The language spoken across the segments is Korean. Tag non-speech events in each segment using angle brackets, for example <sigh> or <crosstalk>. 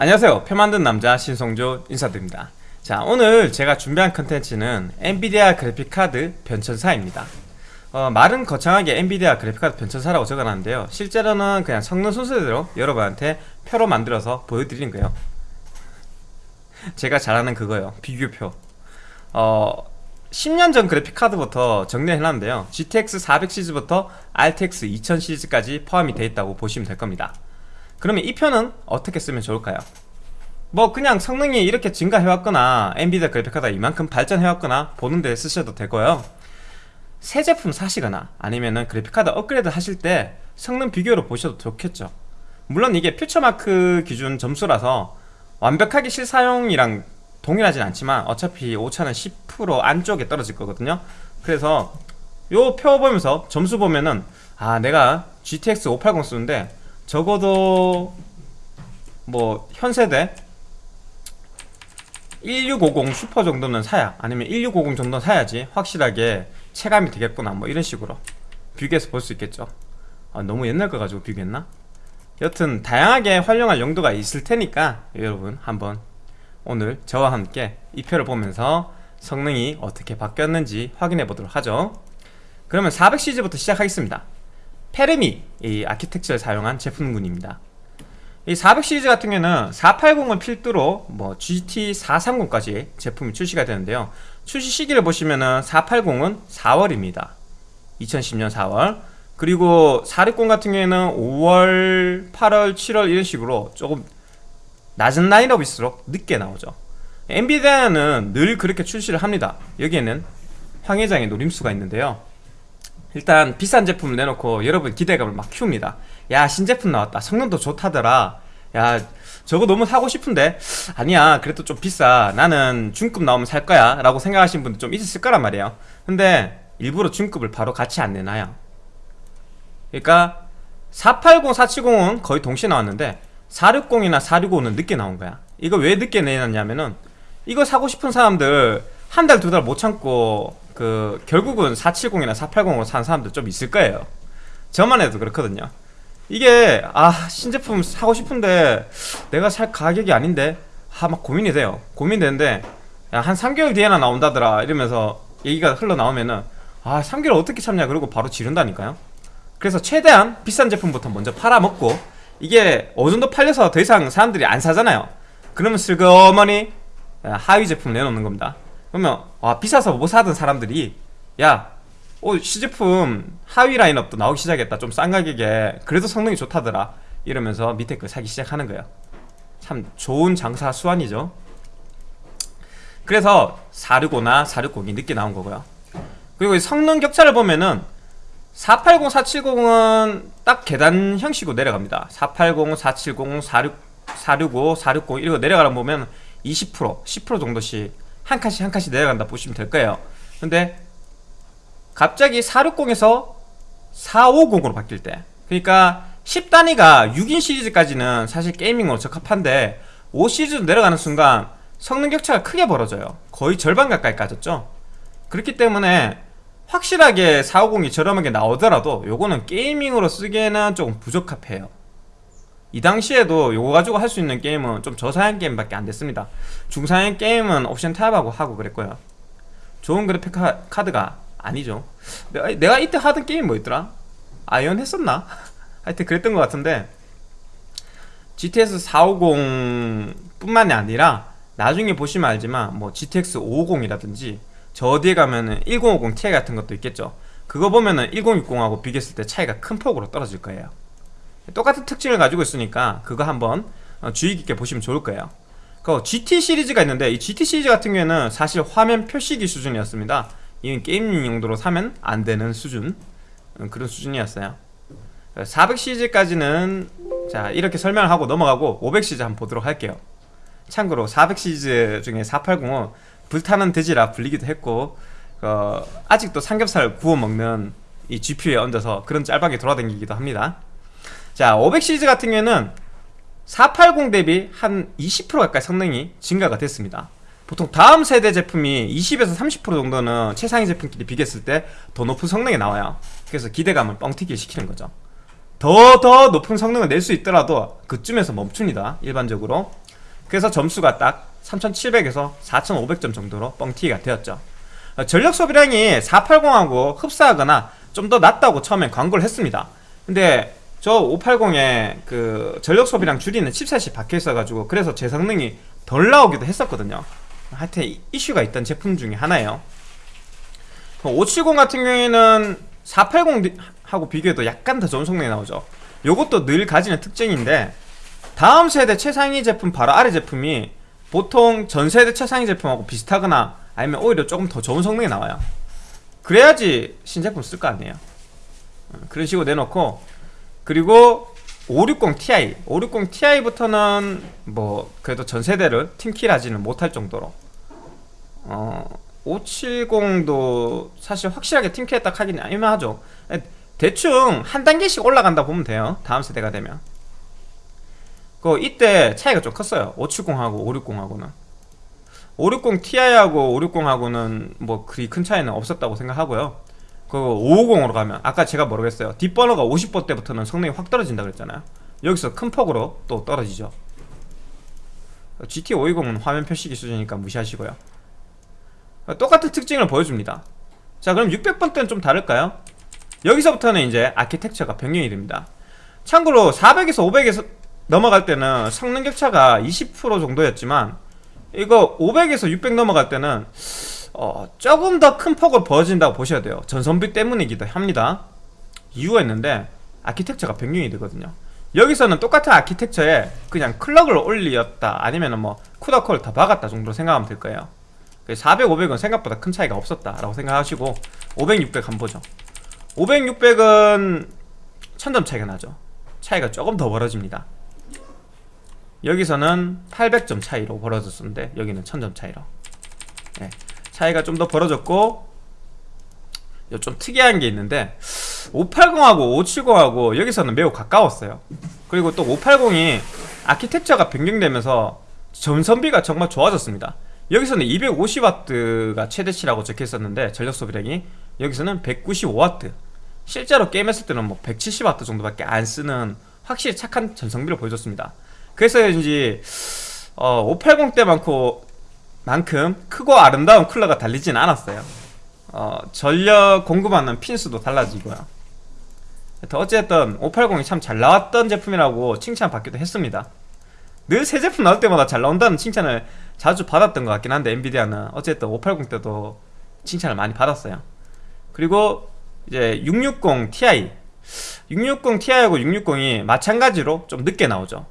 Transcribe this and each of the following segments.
안녕하세요. 표 만든 남자 신성조 인사드립니다. 자 오늘 제가 준비한 컨텐츠는 엔비디아 그래픽카드 변천사입니다. 어, 말은 거창하게 엔비디아 그래픽카드 변천사라고 적어놨는데요. 실제로는 그냥 성능 순서대로 여러분한테 표로 만들어서 보여드리는 거예요. 제가 잘하는 그거예요. 비교표. 어, 10년 전 그래픽카드부터 정리해놨는데요. GTX 400 시리즈부터 RTX 2000 시리즈까지 포함이 되어 있다고 보시면 될 겁니다 그러면 이 표는 어떻게 쓰면 좋을까요? 뭐 그냥 성능이 이렇게 증가해왔거나 엔비디아 그래픽카드가 이만큼 발전해왔거나 보는데 쓰셔도 되고요. 새 제품 사시거나 아니면은 그래픽카드 업그레이드 하실 때 성능 비교로 보셔도 좋겠죠. 물론 이게 퓨처마크 기준 점수라서 완벽하게 실사용이랑 동일하진 않지만 어차피 오차는 10% 안쪽에 떨어질 거거든요. 그래서 요 표 보면서 점수 보면은 아 내가 GTX 580 쓰는데 적어도 뭐 현세대 1650 슈퍼 정도는 사야 아니면 1650 정도는 사야지 확실하게 체감이 되겠구나 뭐 이런 식으로 비교해서 볼 수 있겠죠. 아, 너무 옛날 거 가지고 비교했나? 여튼 다양하게 활용할 용도가 있을 테니까 여러분 한번 오늘 저와 함께 이 표를 보면서 성능이 어떻게 바뀌었는지 확인해 보도록 하죠. 그러면 400시리즈부터 시작하겠습니다 페르미 이 아키텍처를 사용한 제품군입니다. 이 400 시리즈 같은 경우는 480을 필두로 뭐 GT430까지 제품이 출시가 되는데요. 출시 시기를 보시면은 480은 4월입니다. 2010년 4월. 그리고 460 같은 경우에는 5월, 8월, 7월 이런 식으로 조금 낮은 라인업일수록 늦게 나오죠. 엔비디아는 늘 그렇게 출시를 합니다. 여기에는 황회장의 노림수가 있는데요 일단 비싼 제품을 내놓고 여러분 기대감을 막 키웁니다. 야 신제품 나왔다. 성능도 좋다더라. 야 저거 너무 사고 싶은데? 아니야 그래도 좀 비싸. 나는 중급 나오면 살 거야. 라고 생각하시는 분들 좀 있을 거란 말이에요. 근데 일부러 중급을 바로 같이 안 내놔요. 그러니까 480, 470은 거의 동시에 나왔는데 460이나 465는 늦게 나온 거야. 이거 왜 늦게 내놨냐면은 이거 사고 싶은 사람들 한 달 두 달 못 참고 그 결국은 470이나 480으로 산 사람들 좀 있을 거예요. 저만 해도 그렇거든요. 이게 아 신제품 사고 싶은데 내가 살 가격이 아닌데 아 막 고민이 돼요. 고민되는데 야, 한 3개월 뒤에나 나온다더라 이러면서 얘기가 흘러나오면은 아 3개월 어떻게 참냐 그러고 바로 지른다니까요. 그래서 최대한 비싼 제품부터 먼저 팔아먹고 이게 어느 정도 팔려서 더 이상 사람들이 안 사잖아요. 그러면 슬그머니 하위 제품 내놓는 겁니다 그러면 아 비싸서 못 사던 사람들이 야 어, 시제품 하위 라인업도 나오기 시작했다. 좀 싼 가격에 그래도 성능이 좋다더라. 이러면서 밑에 거 사기 시작하는 거예요. 참 좋은 장사 수완이죠. 그래서 465나 460이 늦게 나온 거고요. 그리고 성능 격차를 보면은 480, 470은 딱 계단 형식으로 내려갑니다. 480, 470, 46, 465, 460 이거 내려가다 보면 20%, 10% 정도씩 한 칸씩 한 칸씩 내려간다 보시면 될 거예요. 근데 갑자기 460에서 450으로 바뀔 때 그러니까 10단위가 6인 시리즈까지는 사실 게이밍으로 적합한데 5 시리즈로 내려가는 순간 성능 격차가 크게 벌어져요. 거의 절반 가까이 까졌죠. 그렇기 때문에 확실하게 450이 저렴하게 나오더라도 요거는 게이밍으로 쓰기에는 조금 부적합해요 이 당시에도 요거 가지고 할 수 있는 게임은 좀 저사양 게임밖에 안 됐습니다. 중사양 게임은 옵션 타협하고 하고 그랬고요. 좋은 그래픽 카드가 아니죠. 내가, 내가 이때 하던 게임 뭐였더라? 아이온 했었나? <laughs> 하여튼 그랬던 것 같은데 GTS 450 뿐만이 아니라 나중에 보시면 알지만 뭐 GTX 550이라든지 저 어디에 가면은 1050 Ti 같은 것도 있겠죠. 그거 보면은 1060하고 비교했을 때 차이가 큰 폭으로 떨어질 거예요 똑같은 특징을 가지고 있으니까 그거 한번 어, 주의 깊게 보시면 좋을 거예요. 그 GT 시리즈가 있는데 이 GT 시리즈 같은 경우에는 사실 화면 표시기 수준이었습니다. 이건 게임 용도로 사면 안 되는 수준 음, 그런 수준이었어요. 400 시리즈까지는 자 이렇게 설명을 하고 넘어가고 500 시리즈 한번 보도록 할게요. 참고로 400 시리즈 중에 480은 불타는 돼지라 불리기도 했고 어, 아직도 삼겹살 구워 먹는 이 GPU에 얹어서 그런 짤방에 돌아다니기도 합니다 자, 500 시리즈 같은 경우에는 480 대비 한 20% 가까이 성능이 증가가 됐습니다. 보통 다음 세대 제품이 20에서 30% 정도는 최상위 제품끼리 비교했을 때 더 높은 성능이 나와요. 그래서 기대감을 뻥튀기 시키는 거죠. 더 더 높은 성능을 낼 수 있더라도 그쯤에서 멈춥니다 일반적으로. 그래서 점수가 딱 3700에서 4500점 정도로 뻥튀기가 되었죠. 어, 전력 소비량이 480하고 흡사하거나 좀 더 낮다고 처음엔 광고를 했습니다. 근데 저 580에 그 전력 소비량 줄이는 칩셋이 박혀 있어가지고 그래서 제 성능이 덜 나오기도 했었거든요. 하여튼 이- 이슈가 있던 제품 중에 하나예요. 570 같은 경우에는 480하고 비교해도 약간 더 좋은 성능이 나오죠. 요것도 늘 가지는 특징인데 다음 세대 최상위 제품 바로 아래 제품이 보통 전 세대 최상위 제품하고 비슷하거나 아니면 오히려 조금 더 좋은 성능이 나와요. 그래야지 신제품 쓸 거 아니에요. 어, 그런 식으로 내놓고 그리고 560 Ti 560 Ti부터는 뭐 그래도 전 세대를 팀킬하지는 못할 정도로 어 570도 사실 확실하게 팀킬했다 하긴 애매하죠. 에, 대충 한 단계씩 올라간다 보면 돼요. 다음 세대가 되면. 그 이때 차이가 좀 컸어요. 570하고 560하고는. 560 Ti하고 560하고는 뭐 그리 큰 차이는 없었다고 생각하고요 그 550으로 가면 아까 제가 모르겠어요? 뒷번호가 50번 때부터는 성능이 확 떨어진다 그랬잖아요. 여기서 큰 폭으로 또 떨어지죠. GT 520은 화면 표시기 수준이니까 무시하시고요. 똑같은 특징을 보여줍니다. 자 그럼 600번 때는 좀 다를까요? 여기서부터는 이제 아키텍처가 변경이 됩니다. 참고로 400에서 500에서 넘어갈 때는 성능 격차가 20% 정도였지만 이거 500에서 600 넘어갈 때는 어, 조금 더 큰 폭을 벌어진다고 보셔야 돼요. 전선비 때문이기도 합니다. 이유가 있는데 아키텍처가 변경이 되거든요. 여기서는 똑같은 아키텍처에 그냥 클럭을 올렸다 아니면 뭐 쿠다코를 더 박았다 정도로 생각하면 될 거예요. 400, 500은 생각보다 큰 차이가 없었다 라고 생각하시고 500, 600 한번 보죠. 500, 600은 1000점 차이가 나죠. 차이가 조금 더 벌어집니다. 여기서는 800점 차이로 벌어졌었는데 여기는 1000점 차이로. 네, 차이가 좀 더 벌어졌고 요좀 특이한 게 있는데 580하고 570하고 여기서는 매우 가까웠어요. 그리고 또 580이 아키텍처가 변경되면서 전선비가 정말 좋아졌습니다. 여기서는 250W가 최대치라고 적혀 있었는데 전력 소비량이 여기서는 195W 실제로 게임했을 때는 뭐 170W 정도밖에 안 쓰는 확실히 착한 전성비를 보여줬습니다. 그래서인지 어, 580 때만큼 만큼 크고 아름다운 쿨러가 달리진 않았어요. 어, 전력 공급하는 핀수도 달라지고요. 어쨌든 580이 참 잘 나왔던 제품이라고 칭찬받기도 했습니다. 늘 새 제품 나올 때마다 잘 나온다는 칭찬을 자주 받았던 것 같긴 한데 엔비디아는 어쨌든 580 때도 칭찬을 많이 받았어요. 그리고 이제 660 Ti 660 Ti하고 660이 마찬가지로 좀 늦게 나오죠.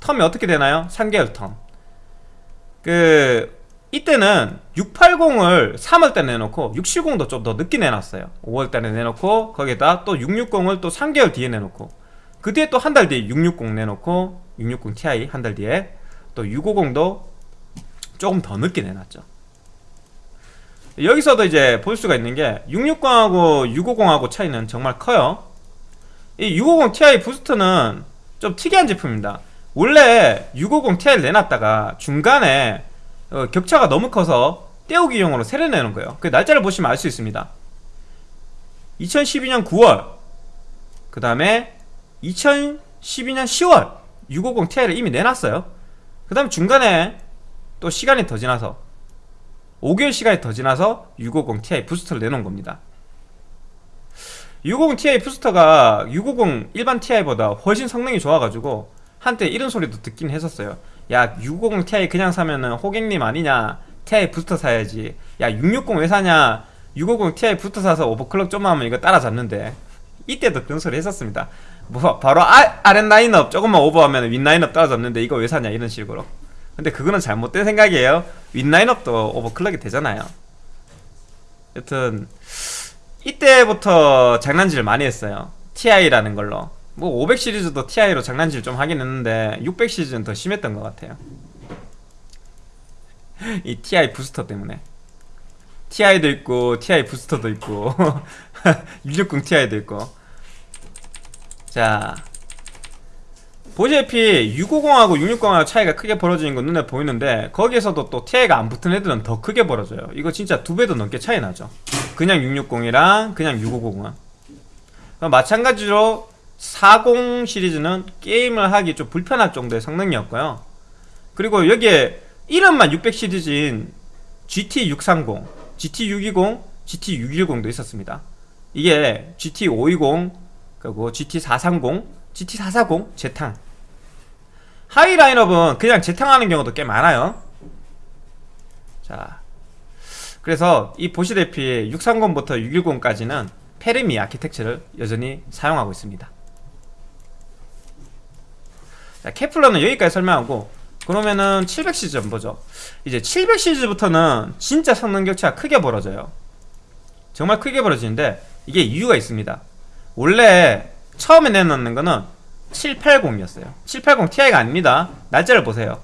텀이 어떻게 되나요? 3개월 텀. 그 이때는 680을 3월달에 내놓고 670도 좀 더 늦게 내놨어요. 5월달에 내놓고 거기에다 또 660을 또 3개월 뒤에 내놓고 그 뒤에 또 한 달 뒤에 660 내놓고 660 Ti 한 달 뒤에 또 650도 조금 더 늦게 내놨죠. 여기서도 이제 볼 수가 있는 게 660하고 650하고 차이는 정말 커요. 이 650 Ti 부스트는 좀 특이한 제품입니다. 원래 650 Ti를 내놨다가 중간에 어, 격차가 너무 커서 떼우기용으로 새로 내는 거예요. 그 날짜를 보시면 알 수 있습니다. 2012년 9월 그 다음에 2012년 10월 650 Ti를 이미 내놨어요. 그 다음에 중간에 또 시간이 더 지나서 5개월 시간이 더 지나서 650 Ti 부스터를 내놓은 겁니다. 650 Ti 부스터가 650 일반 Ti보다 훨씬 성능이 좋아가지고 한때 이런 소리도 듣긴 했었어요 야 650 Ti 그냥 사면은 호객님 아니냐? Ti 부스터 사야지. 야 660 왜 사냐? 650 Ti 부스터 사서 overclock 좀 하면 이거 따라잡는데. 이때도 그런 소리 했었습니다. 뭐 바로 아, 아랫 라인업 조금만 오버하면 윗 라인업 따라잡는데 이거 왜 사냐? 이런 식으로. 근데 그거는 잘못된 생각이에요. 윗 라인업도 overclock이 되잖아요. 여튼 이때부터 장난질을 많이 했어요. TI라는 걸로 뭐 500 시리즈도 TI로 장난질 좀 하긴 했는데 600 시리즈는 더 심했던 것 같아요. <laughs> 이 TI 부스터 때문에. TI도 있고 TI 부스터도 있고. <laughs> 660 TI도 있고. 자. 보시다시피 650하고 660하고 차이가 크게 벌어지는 건 눈에 보이는데 거기에서도 또 TI가 안 붙은 애들은 더 크게 벌어져요. 이거 진짜 두 배도 넘게 차이 나죠. 그냥 660이랑 그냥 650은. 마찬가지로 40 시리즈는 게임을 하기 좀 불편할 정도의 성능이었고요 그리고 여기에 이름만 600 시리즈인 GT630, GT620, GT610도 있었습니다. 이게 GT520, 그리고 GT430, GT440, 재탕. 하위 라인업은 그냥 재탕하는 경우도 꽤 많아요. 자, 그래서 이 보시다시피 630부터 610까지는 페르미 아키텍처를 여전히 사용하고 있습니다. 자, 케플러는 여기까지 설명하고 그러면은 700시즈 한번 보죠. 이제 700시즈부터는 진짜 성능 격차가 크게 벌어져요. 정말 크게 벌어지는데 이게 이유가 있습니다. 원래 처음에 내놓는 거는 780이었어요. 780 Ti가 아닙니다. 날짜를 보세요.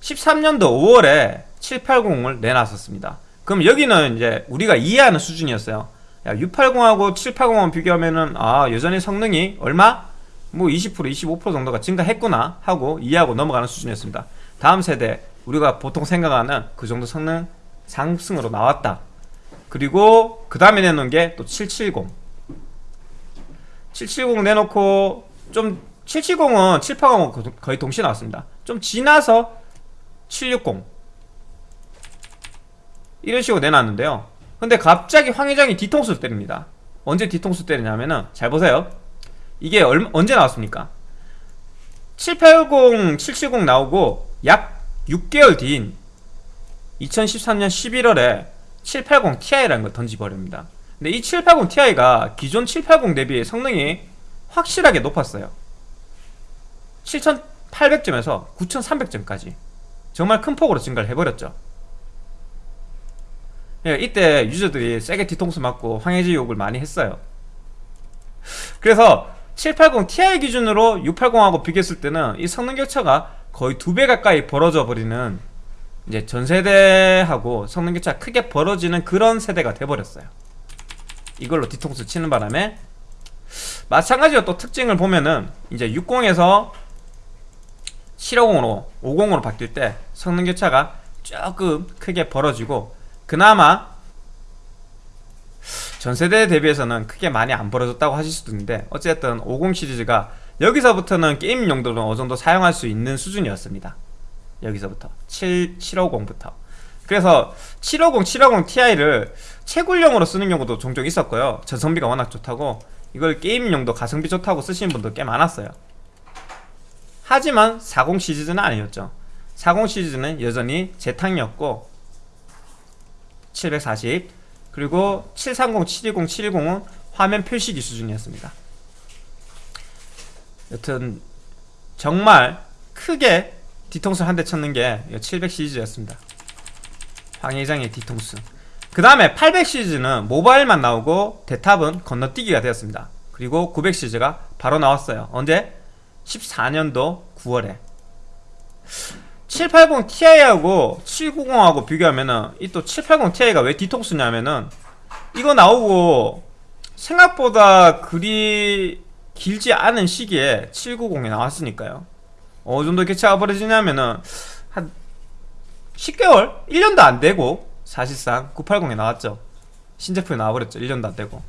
13년도 5월에 780을 내놨었습니다. 그럼 여기는 이제 우리가 이해하는 수준이었어요. 야, 680하고 780을 비교하면은 아 여전히 성능이 얼마? 뭐 20% 25% 정도가 증가했구나 하고 이해하고 넘어가는 수준이었습니다. 다음 세대 우리가 보통 생각하는 그 정도 성능 상승으로 나왔다. 그리고 그 다음에 내놓은 게 또 770. 770 내놓고 좀 770은 780하고 거의 동시에 나왔습니다. 좀 지나서 760 이런 식으로 내놨는데요. 근데 갑자기 황 회장이 뒤통수를 때립니다. 언제 뒤통수 때리냐면은 잘 보세요. 이게 얼마, 언제 나왔습니까? 780, 770 나오고 약 6개월 뒤인 2013년 11월에 780 Ti라는 걸 던지버립니다. 근데 이 780 Ti가 기존 780 대비 성능이 확실하게 높았어요. 7800점에서 9300점까지 정말 큰 폭으로 증가를 해버렸죠. 예, 이때 유저들이 세게 뒤통수 맞고 황해지 욕을 많이 했어요. 그래서 780 Ti 기준으로 680하고 비교했을 때는 이 성능 격차가 거의 두 배 가까이 벌어져 버리는 이제 전 세대하고 성능 격차가 크게 벌어지는 그런 세대가 돼버렸어요. 이걸로 뒤통수 치는 바람에 마찬가지로 또 특징을 보면은 이제 60에서 750으로 50으로 바뀔 때 성능 격차가 조금 크게 벌어지고 그나마 전세대 대비해서는 크게 많이 안 벌어졌다고 하실 수도 있는데 어쨌든 50 시리즈가 여기서부터는 게임 용도로 어느 정도 사용할 수 있는 수준이었습니다. 여기서부터. 7, 750부터. 그래서 750, 750 Ti를 채굴용으로 쓰는 경우도 종종 있었고요. 전성비가 워낙 좋다고 이걸 게임 용도 가성비 좋다고 쓰시는 분도 꽤 많았어요. 하지만 40 시리즈는 아니었죠. 40 시리즈는 여전히 재탕이었고 740 그리고 730, 720, 710은 화면 표시기 수준이었습니다. 여튼 정말 크게 뒤통수 한 대 쳤는 게 700 시리즈였습니다. 황 회장의 뒤통수. 그 다음에 800 시리즈는 모바일만 나오고 대탑은 건너뛰기가 되었습니다. 그리고 900 시리즈가 바로 나왔어요. 언제? 14년도 9월에 780 Ti하고 790하고 비교하면은 이 또 780 Ti가 왜 뒤통수냐면은 이거 나오고 생각보다 그리 길지 않은 시기에 790이 나왔으니까요. 어느 정도 개차가 벌어지냐면은 한 10개월? 1년도 안 되고 사실상 980이 나왔죠. 신제품이 나와버렸죠. 1년도 안 되고.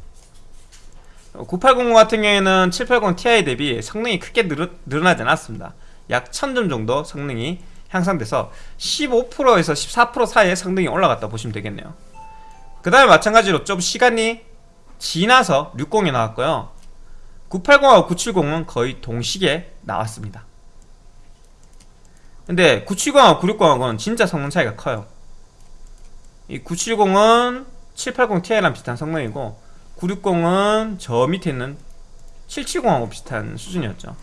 980 같은 경우에는 780 Ti 대비 성능이 크게 늘, 늘어나지 않았습니다. 약 1000점 정도 성능이 향상돼서 15%에서 14% 사이에 성능이 올라갔다 보시면 되겠네요. 그 다음에 마찬가지로 좀 시간이 지나서 60이 나왔고요. 980하고 970은 거의 동시기에 나왔습니다. 근데 970하고 960하고는 진짜 성능 차이가 커요. 이 970은 780 Ti랑 비슷한 성능이고 960은 저 밑에 있는 770하고 비슷한 수준이었죠.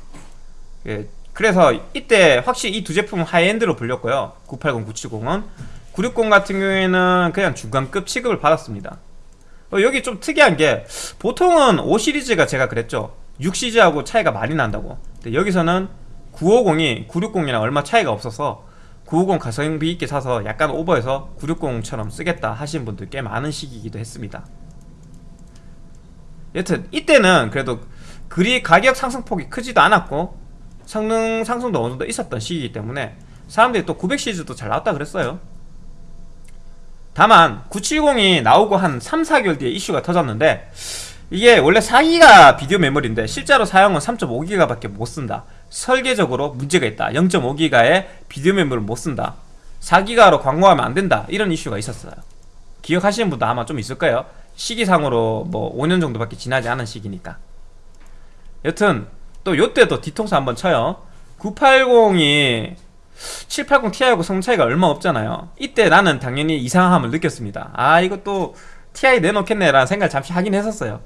예, 그래서 이때 확실히 이 두 제품은 하이엔드로 불렸고요. 980, 970은. 960 같은 경우에는 그냥 중간급 취급을 받았습니다. 어, 여기 좀 특이한 게 보통은 5 시리즈가 제가 그랬죠. 6 시리즈하고 차이가 많이 난다고. 근데 여기서는 950이 960이랑 얼마 차이가 없어서 950 가성비 있게 사서 약간 오버해서 960처럼 쓰겠다 하시는 분들 꽤 많은 시기이기도 했습니다. 여튼 이때는 그래도 그리 가격 상승폭이 크지도 않았고 성능 상승도 어느 정도 있었던 시기이기 때문에 사람들이 또 900 시리즈도 잘 나왔다 그랬어요. 다만 970이 나오고 한 3, 4개월 뒤에 이슈가 터졌는데 이게 원래 4기가 비디오 메모리인데 실제로 사용은 3.5기가 밖에 못 쓴다. 설계적으로 문제가 있다. 0.5기가의 비디오 메모를 못 쓴다. 4기가로 광고하면 안 된다. 이런 이슈가 있었어요. 기억하시는 분도 아마 좀 있을 거예요. 시기상으로 뭐 5년 정도밖에 지나지 않은 시기니까. 여튼 또 요때도 뒤통수 한번 쳐요. 980이 780 Ti하고 성능 차이가 얼마 없잖아요. 이때 나는 당연히 이상함을 느꼈습니다. 아 이것도 Ti 내놓겠네 라는 생각을 잠시 하긴 했었어요.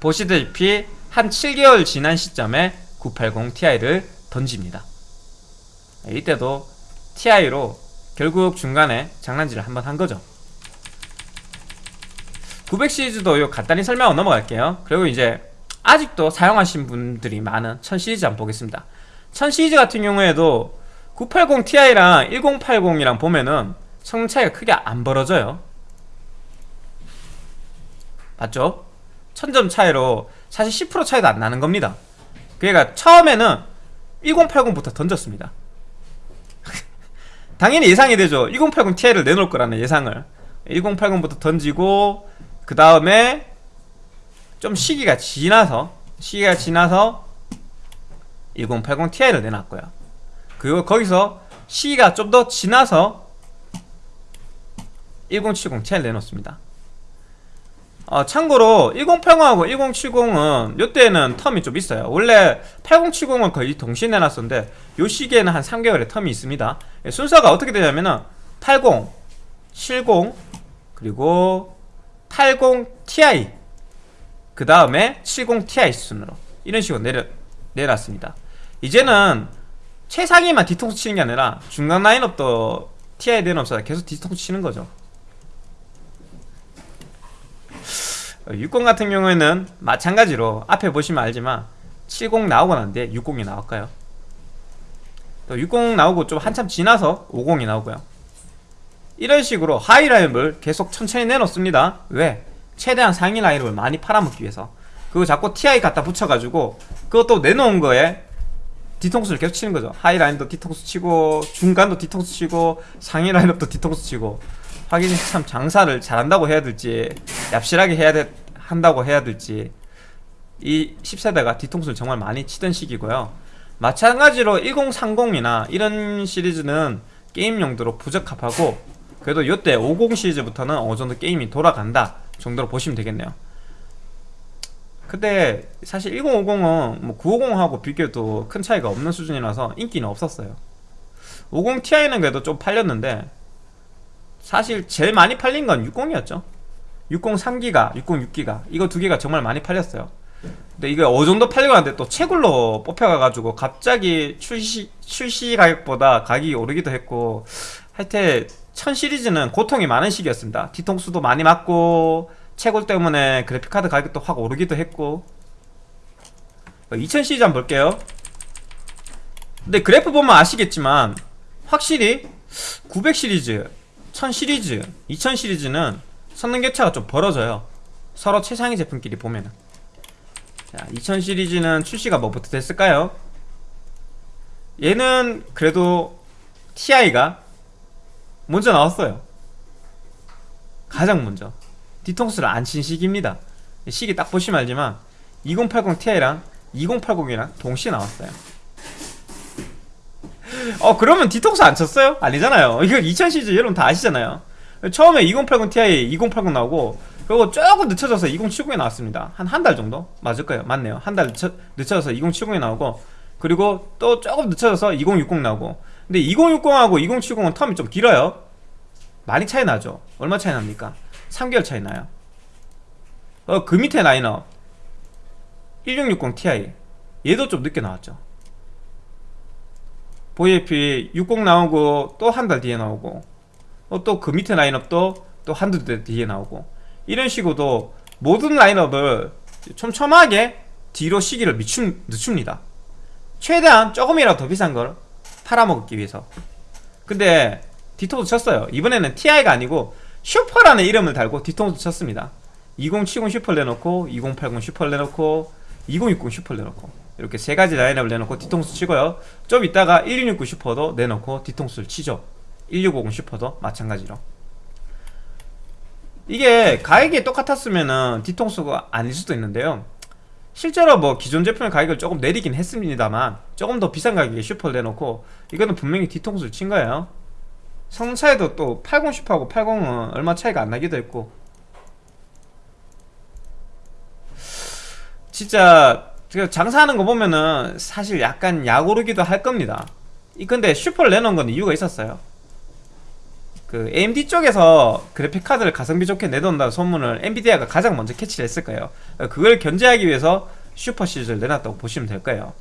보시다시피 한 7개월 지난 시점에 980 Ti를 던집니다. 이때도 TI로 결국 중간에 장난질을 한번 한 거죠. 900 시리즈도 요 간단히 설명하고 넘어갈게요. 그리고 이제 아직도 사용하신 분들이 많은 1000 시리즈 한번 보겠습니다. 1000 시리즈 같은 경우에도 980 Ti랑 1080이랑 보면은 성능 차이가 크게 안 벌어져요. 맞죠? 1000점 차이로 사실 10% 차이도 안 나는 겁니다. 그러니까 처음에는 1080부터 던졌습니다. <laughs> 당연히 예상이 되죠. 1080 Ti를 내놓을 거라는 예상을. 1080부터 던지고 그 다음에 좀 시기가 지나서 시기가 지나서 1080 Ti를 내놨고요. 그리고 거기서 시기가 좀 더 지나서 1070 Ti를 내놓습니다. 어, 참고로 1080하고 1070은 요때는 텀이 좀 있어요. 원래 8070은 거의 동시에 내놨었는데 요 시기에는 한 3개월의 텀이 있습니다. 예, 순서가 어떻게 되냐면은 80, 70 그리고 80 Ti 그 다음에 70 Ti 순으로. 이런 식으로 내려, 내놨습니다. 이제는 최상위만 뒤통수 치는 게 아니라 중간 라인업도 Ti 내놓으면서 계속 뒤통수 치는 거죠. 60 같은 경우에는 마찬가지로 앞에 보시면 알지만 70 나오고 난 뒤에 60이 나올까요? 또 60 나오고 좀 한참 지나서 50이 나오고요. 이런 식으로 하이 라인을 계속 천천히 내놓습니다. 왜? 최대한 상위 라인을 많이 팔아먹기 위해서. 그거 자꾸 TI 갖다 붙여가지고 그것도 내놓은 거에 뒤통수를 계속 치는 거죠. 하위 라인도 뒤통수 치고 중간도 뒤통수 치고 상위 라인업도 뒤통수 치고. 하긴 참 장사를 잘한다고 해야 될지 얍실하게 해야 돼, 한다고 해야 될지. 이 10세대가 뒤통수를 정말 많이 치던 시기고요. 마찬가지로 1030이나 이런 시리즈는 게임 용도로 부적합하고 그래도 이때 50 시리즈부터는 어느 정도 게임이 돌아간다 정도로 보시면 되겠네요. 근데 사실 1050은 뭐 950하고 비교해도 큰 차이가 없는 수준이라서 인기는 없었어요. 50 Ti는 그래도 좀 팔렸는데 사실 제일 많이 팔린 건 60이었죠. 60 3기가, 60 6기가. 이거 두 개가 정말 많이 팔렸어요. 근데 이게 어느 정도 팔리고 하는데 또 채굴로 뽑혀가가지고 갑자기 출시, 출시 가격보다 가격이 오르기도 했고 하여튼 1000 시리즈는 고통이 많은 시기였습니다. 뒤통수도 많이 맞고 채굴 때문에 그래픽카드 가격도 확 오르기도 했고. 2000 시리즈 한번 볼게요. 근데 그래프 보면 아시겠지만 확실히 900 시리즈 1000 시리즈 2000 시리즈는 성능 격차가 좀 벌어져요. 서로 최상위 제품끼리 보면은. 자, 2000 시리즈는 출시가 뭐부터 됐을까요? 얘는 그래도 TI가 먼저 나왔어요. 가장 먼저. 뒤통수를 안 친 시기입니다. 시기 딱 보시면 알지만 2080 Ti랑 2080이랑 동시에 나왔어요. 어 그러면 뒤통수 안 쳤어요? 아니잖아요. 이거 2000 시리즈 여러분 다 아시잖아요. 처음에 2080 Ti 2080 나오고 그리고 조금 늦춰져서 2070에 나왔습니다. 한 한 달 정도? 맞을 거예요. 맞네요. 한달 늦춰, 늦춰져서 2070에 나오고 그리고 또 조금 늦춰져서 2060 나오고 근데 2060하고 2070은 텀이 좀 길어요. 많이 차이 나죠? 얼마 차이 납니까? 3개월 차이 나요. 어, 그 밑에 라인업 1660 Ti. 얘도 좀 늦게 나왔죠. VAP 60 나오고 또 한 달 뒤에 나오고 어, 또그 밑에 라인업도 또 한두 달 뒤에 나오고. 이런 식으로 모든 라인업을 촘촘하게 뒤로 시기를 미춤, 늦춥니다. 최대한 조금이라도 더 비싼 걸 팔아먹기 위해서. 근데 뒤통수 쳤어요. 이번에는 TI가 아니고 슈퍼라는 이름을 달고 뒤통수 쳤습니다. 2070 슈퍼를 내놓고 2080 슈퍼를 내놓고 2060 슈퍼를 내놓고 이렇게 세 가지 라인업을 내놓고 뒤통수 치고요. 좀 이따가 1660 슈퍼도 내놓고 뒤통수를 치죠. 1650 슈퍼도 마찬가지로. 이게 가격이 똑같았으면 뒤통수가 아닐 수도 있는데요 실제로 뭐 기존 제품의 가격을 조금 내리긴 했습니다만 조금 더 비싼 가격에 슈퍼를 내놓고 이거는 분명히 뒤통수를 친 거예요. 성능 차이도 또 80 슈퍼하고 80은 얼마 차이가 안 나기도 했고. 진짜 제가 장사하는 거 보면은 사실 약간 약오르기도 할 겁니다. 이 근데 슈퍼를 내놓은 건 이유가 있었어요 그 AMD 쪽에서 그래픽 카드를 가성비 좋게 내놓는다는 소문을 엔비디아가 가장 먼저 캐치를 했을 거예요. 그걸 견제하기 위해서 슈퍼 시리즈를 내놨다고 보시면 될 거예요.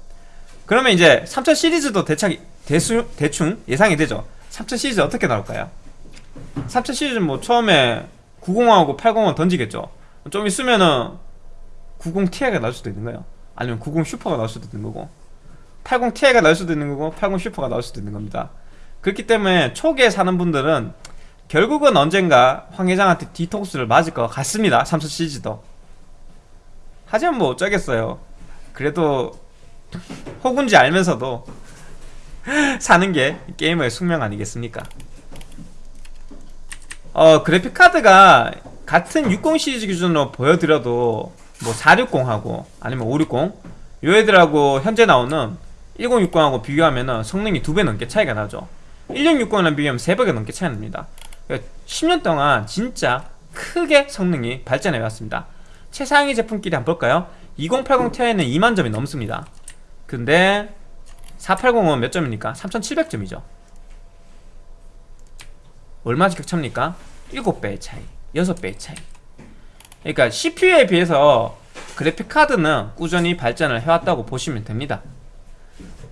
그러면 이제 3000 시리즈도 대충, 대수, 대충 예상이 되죠? 3000 시리즈 어떻게 나올까요? 3000 시리즈는 뭐 처음에 90하고 80은 던지겠죠. 좀 있으면은 90ti가 나올 수도 있는 거예요. 아니면 90 슈퍼가 나올 수도 있는 거고 80ti가 나올 수도 있는 거고 80 슈퍼가 나올 수도 있는 겁니다 그렇기 때문에 초기에 사는 분들은 결국은 언젠가 황 회장한테 뒤통수를 맞을 것 같습니다. 3000 시리즈도. 하지만 뭐 어쩌겠어요. 그래도 혹은지 알면서도 <laughs> 사는 게 게이머의 숙명 아니겠습니까? 어 그래픽카드가 같은 60 시리즈 기준으로 보여드려도 뭐 460하고 아니면 560 요 애들하고 현재 나오는 1060하고 비교하면 성능이 두 배 넘게 차이가 나죠 1660이랑 비교하면 3배가 넘게 차이 납니다 10년 동안 진짜 크게 성능이 발전해 왔습니다 최상위 제품끼리 한번 볼까요? 2080 Ti는 2만 점이 넘습니다 근데 480은 몇 점입니까? 3700점이죠 얼마 격차입니까? 7배의 차이 6배의 차이 그러니까 CPU에 비해서 그래픽카드는 꾸준히 발전을 해왔다고 보시면 됩니다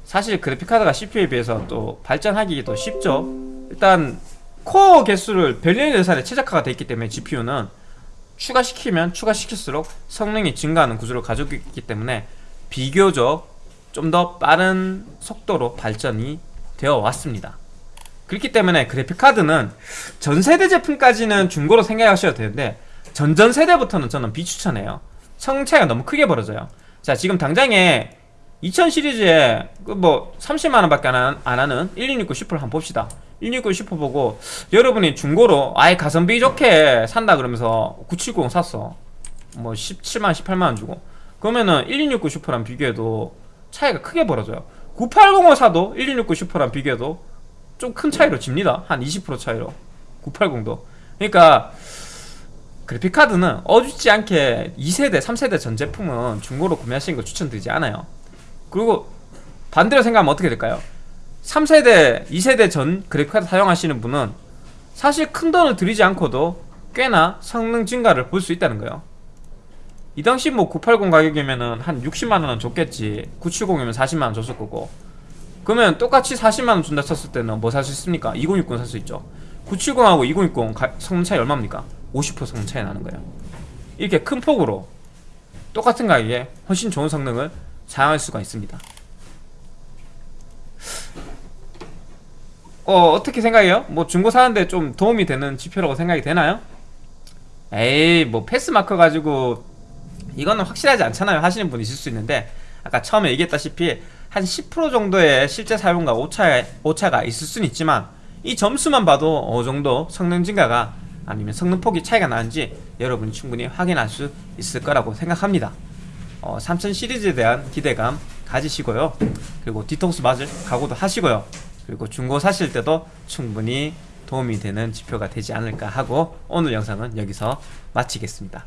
사실 그래픽카드가 CPU에 비해서 또 발전하기도 쉽죠. 일단 코어 개수를 별리의 예산에 최적화가 되어 있기 때문에 GPU는 추가시키면 추가시킬수록 성능이 증가하는 구조를 가지고 있기 때문에 비교적 좀 더 빠른 속도로 발전이 되어 왔습니다. 그렇기 때문에 그래픽카드는 전세대 제품까지는 중고로 생각하셔도 되는데 전전세대부터는 저는 비추천해요. 성능 차이가 너무 크게 벌어져요. 자 지금 당장에 2000 시리즈에 그뭐 30만원 밖에 안, 하는 1269 슈퍼를 한번 봅시다. 169 슈퍼 보고 여러분이 중고로 아예 가성비 좋게 산다 그러면서 970 샀어. 뭐 17만 18만원 주고. 그러면은 1269 슈퍼랑 비교해도 차이가 크게 벌어져요. 980을 사도 1269 슈퍼랑 비교해도 좀 큰 차이로 집니다. 한 20% 차이로. 980도. 그러니까 그래픽카드는 어줍지 않게 2세대 3세대 전 제품은 중고로 구매하시는 거 추천드리지 않아요 그리고 반대로 생각하면 어떻게 될까요? 3세대 2세대 전 그래픽카드 사용하시는 분은 사실 큰 돈을 들이지 않고도 꽤나 성능 증가를 볼 수 있다는 거예요. 이 당시 뭐 980 가격이면은 한 60만원은 줬겠지 970이면 40만원 줬을 거고. 그러면 똑같이 40만원 준다 쳤을 때는 뭐 살 수 있습니까? 2060 살 수 있죠. 970하고 2060 가, 성능 차이 얼마입니까? 50% 성능 차이 나는 거예요. 이렇게 큰 폭으로 똑같은 가격에 훨씬 좋은 성능을 사용할 수가 있습니다 어 어떻게 생각해요? 뭐 중고 사는데 좀 도움이 되는 지표라고 생각이 되나요? 에이 뭐 패스마커 가지고 이거는 확실하지 않잖아요 하시는 분 있을 수 있는데 아까 처음에 얘기했다시피 한 10% 정도의 실제 사용과 오차, 오차가 있을 수는 있지만 이 점수만 봐도 어느 정도 성능 증가가 아니면 성능 폭이 차이가 나는지 여러분이 충분히 확인할 수 있을 거라고 생각합니다 어, 3000 시리즈에 대한 기대감 가지시고요. 그리고 디톡스 맞을 각오도 하시고요. 그리고 중고 사실 때도 충분히 도움이 되는 지표가 되지 않을까 하고 오늘 영상은 여기서 마치겠습니다.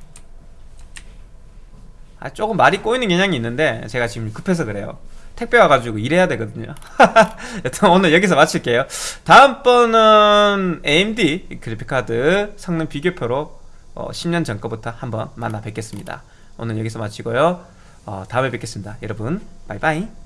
아, 조금 말이 꼬이는 경향이 있는데 제가 지금 급해서 그래요. 택배 와가지고 일해야 되거든요. <laughs> 여튼 오늘 여기서 마칠게요. 다음번은 AMD 그래픽카드 성능 비교표로 어, 10년 전 거부터 한번 만나 뵙겠습니다 오늘 여기서 마치고요. 어, 다음에 뵙겠습니다. 여러분 바이바이